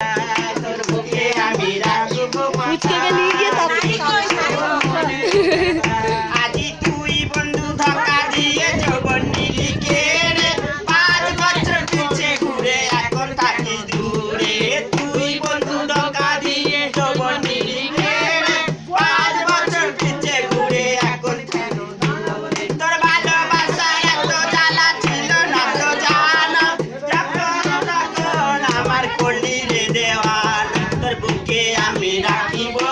Thank he birthday.